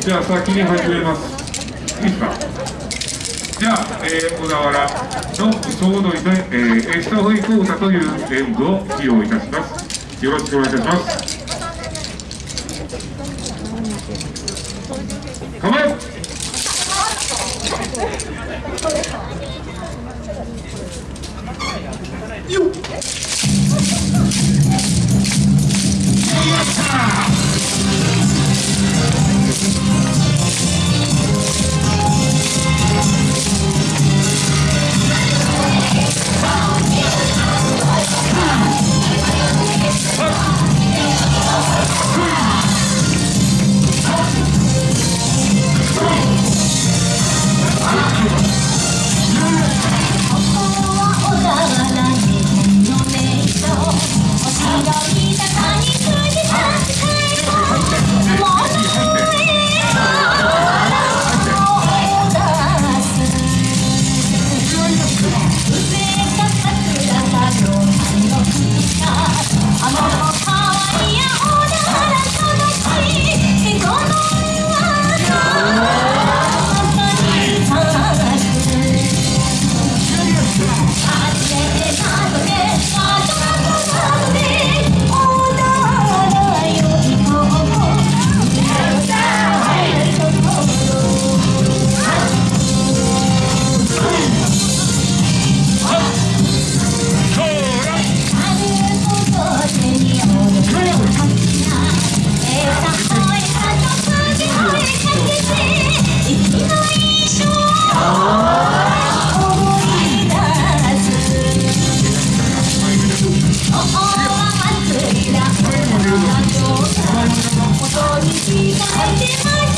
じゃあ先に始めます。いいですか。じゃあ、えー、小田原の総踊りで、えー、エスタホイコータという演舞を披露いたします。よろしくお願いいたします。構えよっ。こに開い。てます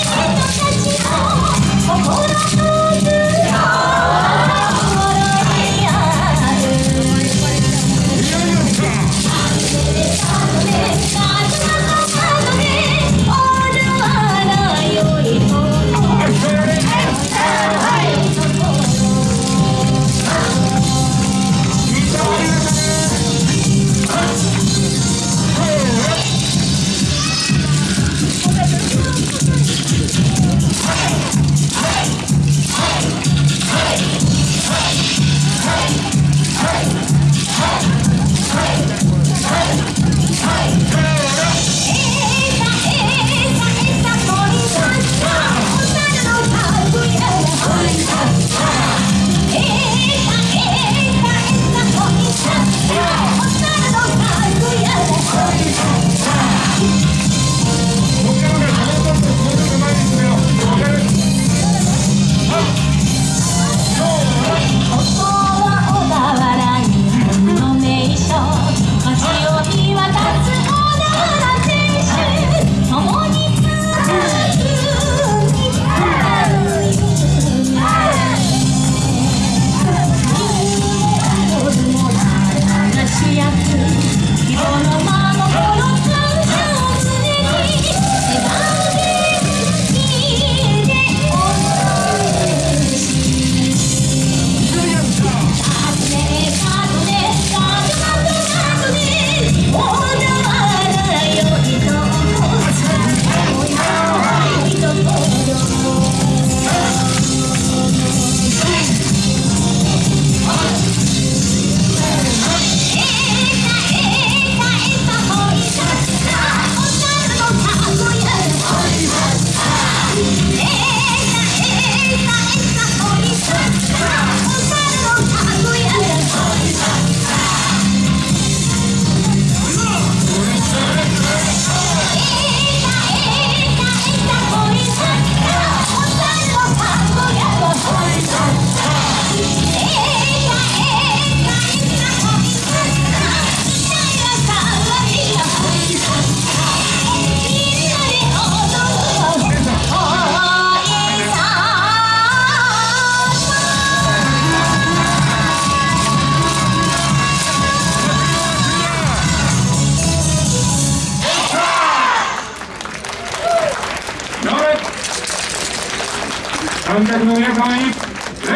観客の皆様に、ね、あ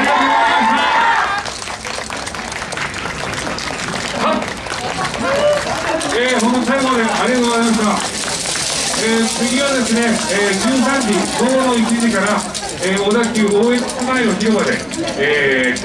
りがとうございました。えー、本最後までありがとうございました。えー次はですね、えー13時、午後の1時から、えー小田急大江津前の広場で、えー